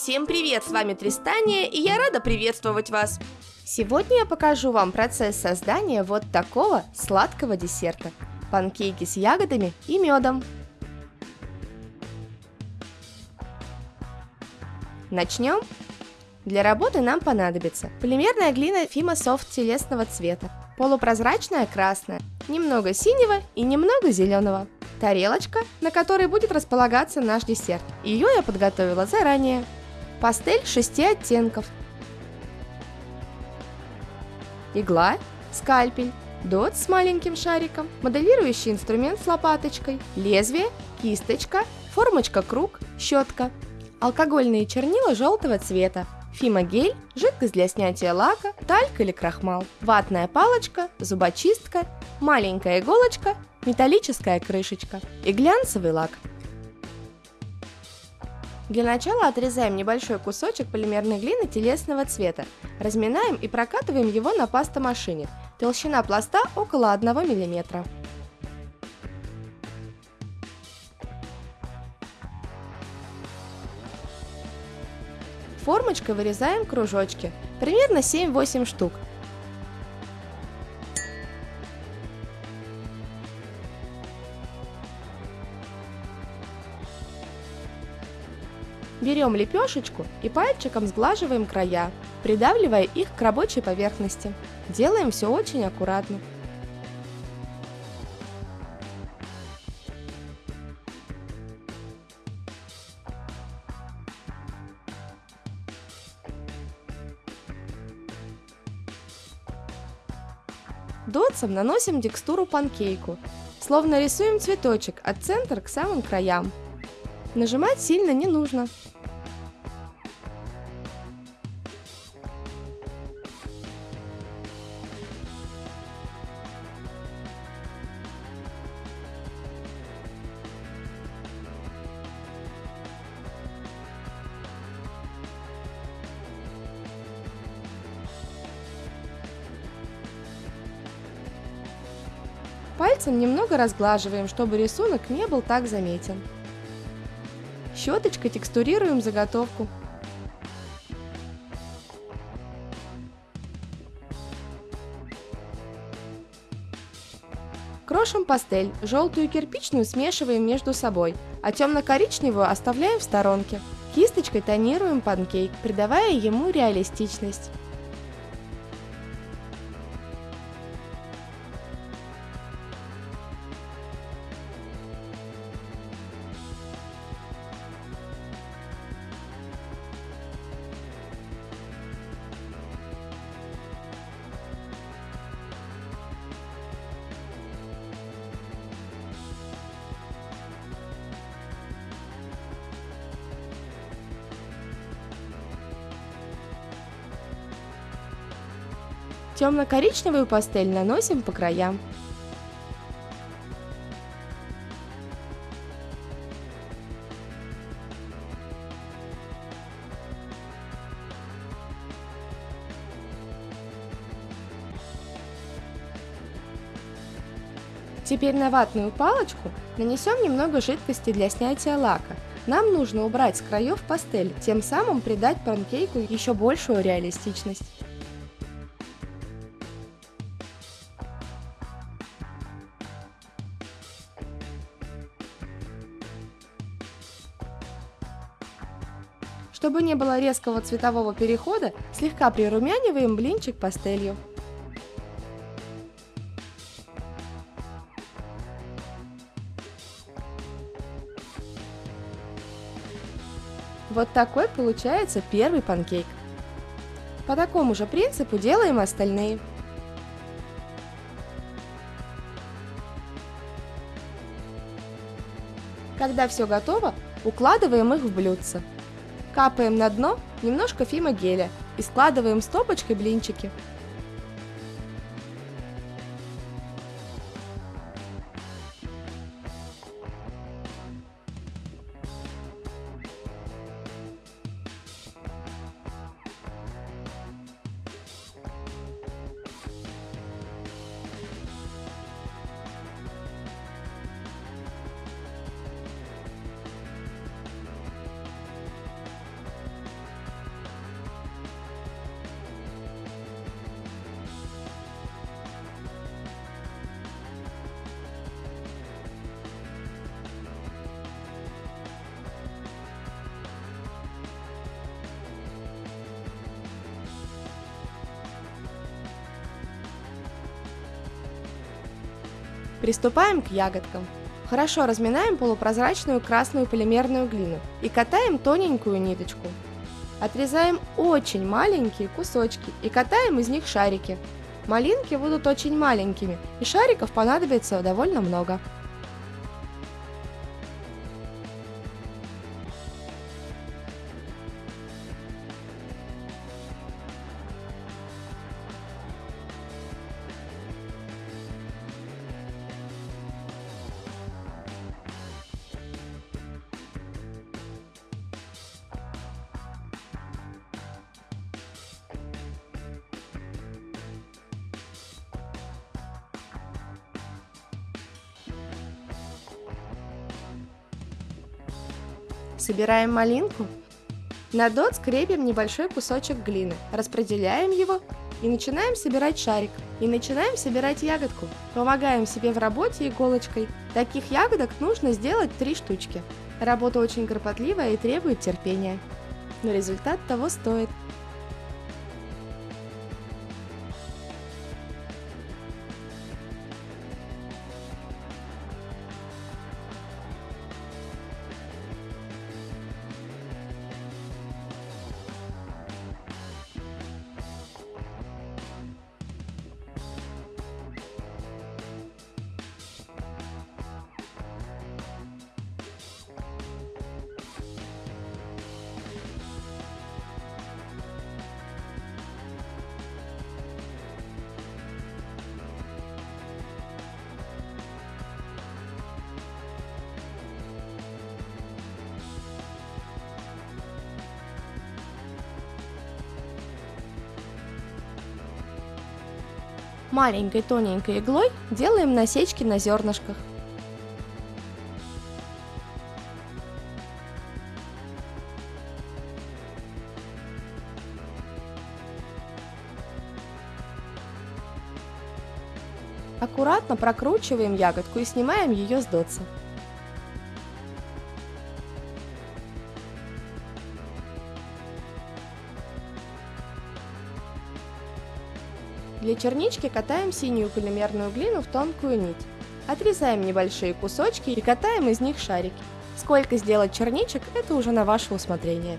Всем привет, с вами Тристания, и я рада приветствовать вас. Сегодня я покажу вам процесс создания вот такого сладкого десерта. Панкейки с ягодами и медом. Начнем. Для работы нам понадобится полимерная глина Fima Soft телесного цвета, полупрозрачная красная, немного синего и немного зеленого, тарелочка, на которой будет располагаться наш десерт. Ее я подготовила заранее. Пастель шести оттенков. Игла, скальпель, дот с маленьким шариком, моделирующий инструмент с лопаточкой, лезвие, кисточка, формочка круг, щетка, алкогольные чернила желтого цвета, фимогель, жидкость для снятия лака, тальк или крахмал, ватная палочка, зубочистка, маленькая иголочка, металлическая крышечка и глянцевый лак – для начала отрезаем небольшой кусочек полимерной глины телесного цвета, разминаем и прокатываем его на пастомашине. Толщина пласта около 1 мм. Формочкой вырезаем кружочки, примерно 7-8 штук, Берем лепешечку и пальчиком сглаживаем края, придавливая их к рабочей поверхности. Делаем все очень аккуратно. Дотсом наносим текстуру панкейку, словно рисуем цветочек от центра к самым краям. Нажимать сильно не нужно. Пальцем немного разглаживаем, чтобы рисунок не был так заметен. Щеточкой текстурируем заготовку. Крошим пастель, желтую и кирпичную смешиваем между собой, а темно-коричневую оставляем в сторонке. Кисточкой тонируем панкейк, придавая ему реалистичность. Темно-коричневую пастель наносим по краям. Теперь на ватную палочку нанесем немного жидкости для снятия лака. Нам нужно убрать с краев пастель, тем самым придать панкейку еще большую реалистичность. Чтобы не было резкого цветового перехода, слегка прирумяниваем блинчик пастелью. Вот такой получается первый панкейк. По такому же принципу делаем остальные. Когда все готово, укладываем их в блюдце. Капаем на дно немножко фимогеля и складываем стопочкой блинчики. Приступаем к ягодкам. Хорошо разминаем полупрозрачную красную полимерную глину и катаем тоненькую ниточку. Отрезаем очень маленькие кусочки и катаем из них шарики. Малинки будут очень маленькими, и шариков понадобится довольно много. Собираем малинку. На дот скрепим небольшой кусочек глины, распределяем его и начинаем собирать шарик. И начинаем собирать ягодку. Помогаем себе в работе иголочкой. Таких ягодок нужно сделать три штучки. Работа очень кропотливая и требует терпения. Но результат того стоит. Маленькой тоненькой иглой делаем насечки на зернышках. Аккуратно прокручиваем ягодку и снимаем ее с дотса. Для чернички катаем синюю полимерную глину в тонкую нить. Отрезаем небольшие кусочки и катаем из них шарики. Сколько сделать черничек, это уже на ваше усмотрение.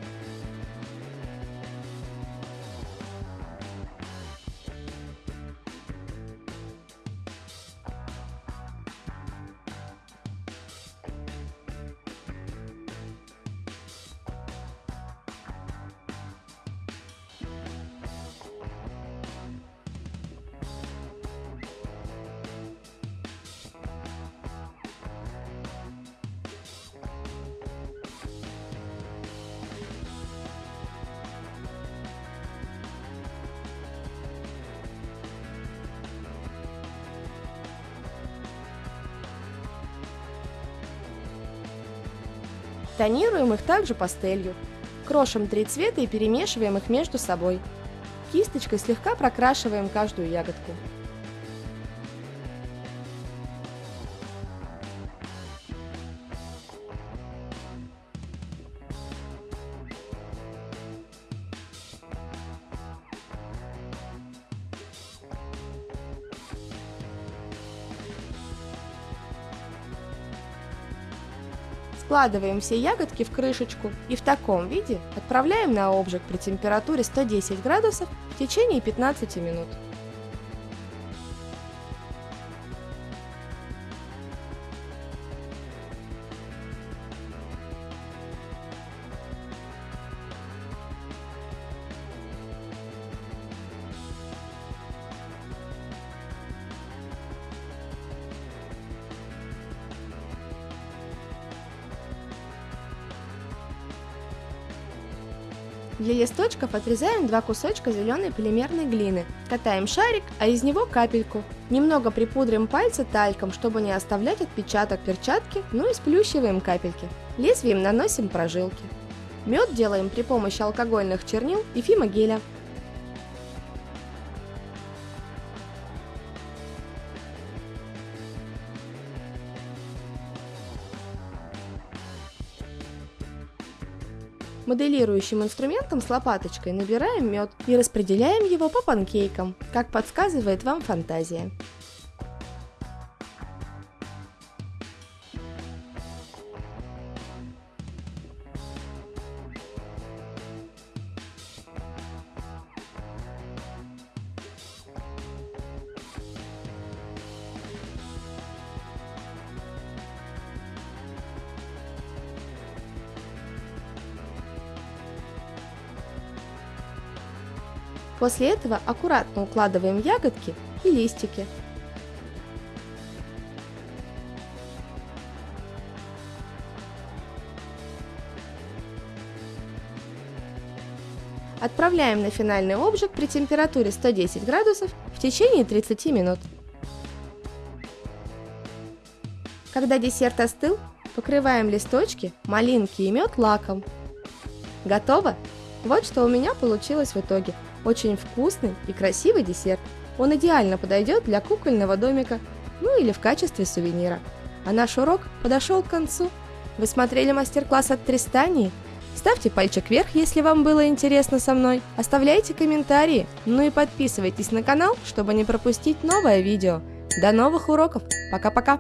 Тонируем их также пастелью. Крошим три цвета и перемешиваем их между собой. Кисточкой слегка прокрашиваем каждую ягодку. Складываем все ягодки в крышечку и в таком виде отправляем на обжиг при температуре 110 градусов в течение 15 минут. Для листочков отрезаем два кусочка зеленой полимерной глины. Катаем шарик, а из него капельку. Немного припудрим пальцы тальком, чтобы не оставлять отпечаток перчатки, ну и сплющиваем капельки. Лезвием наносим прожилки. Мед делаем при помощи алкогольных чернил и фимогеля. Моделирующим инструментом с лопаточкой набираем мед и распределяем его по панкейкам, как подсказывает вам фантазия. После этого аккуратно укладываем ягодки и листики. Отправляем на финальный обжиг при температуре 110 градусов в течение 30 минут. Когда десерт остыл, покрываем листочки, малинки и мед лаком. Готово! Вот что у меня получилось в итоге. Очень вкусный и красивый десерт. Он идеально подойдет для кукольного домика, ну или в качестве сувенира. А наш урок подошел к концу. Вы смотрели мастер-класс от Тристании? Ставьте пальчик вверх, если вам было интересно со мной. Оставляйте комментарии. Ну и подписывайтесь на канал, чтобы не пропустить новое видео. До новых уроков. Пока-пока.